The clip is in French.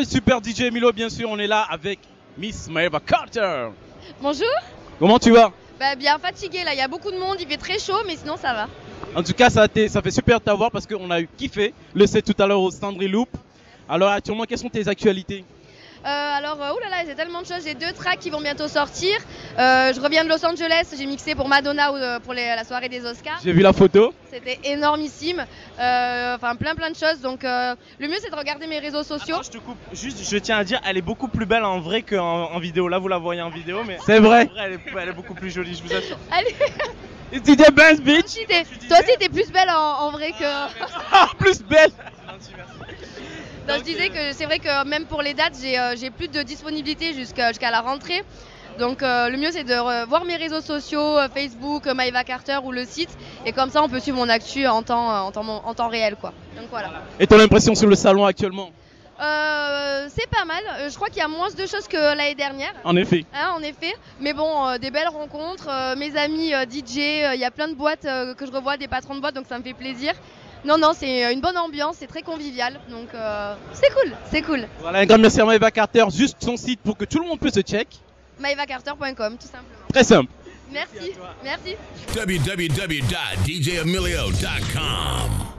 Super DJ Milo, bien sûr, on est là avec Miss Maeva Carter. Bonjour. Comment tu vas? Bah bien fatigué là, il y a beaucoup de monde, il fait très chaud, mais sinon ça va. En tout cas, ça, fait super de t'avoir parce qu'on a eu kiffé le set tout à l'heure au Standry Loop. Alors actuellement, quelles sont tes actualités? Alors, euh, oulala, j'ai tellement de choses. J'ai deux tracks qui vont bientôt sortir. Euh, je reviens de Los Angeles, j'ai mixé pour Madonna euh, pour les- la soirée des Oscars. J'ai vu la photo. C'était énormissime. Euh, Enfin, plein plein de choses. Donc, euh, le mieux c'est de regarder mes réseaux sociaux. Attends, je te coupe. Juste, je tiens à dire, elle est beaucoup plus belle en vrai qu'en en vidéo. Là, vous la voyez en vidéo, mais C'est vrai. elle est, elle est beaucoup plus jolie, je vous assure. Allez, Et tu dis bitch aussi, t'es- toi aussi, t'es plus belle en, en vrai que. Ah, plus belle. Non, je disais que c'est vrai que même pour les dates, j'ai euh, plus de disponibilité jusqu'à la rentrée. Donc euh, le mieux c'est de voir mes réseaux sociaux, euh, Facebook, euh, Maeva Carter ou le site. Et comme ça on peut suivre mon actu en temps, en temps, en temps réel. quoi. Donc voilà. Et ton impression sur le salon actuellement? C'est pas mal. Je crois qu'il y a moins de choses que l'année dernière. En effet. Hein, en effet, mais bon, des belles rencontres, mes amis DJ, il y a plein de boîtes que je revois, des patrons de boîtes, donc ça me fait plaisir. Non, non, c'est une bonne ambiance, c'est très convivial, donc euh, c'est cool, c'est cool. Voilà, un grand merci à Maeva Carter. Juste son site pour que tout le monde puisse se check. MaevaCarter.com, tout simplement. Très simple. Merci, merci. www.djemilio.com.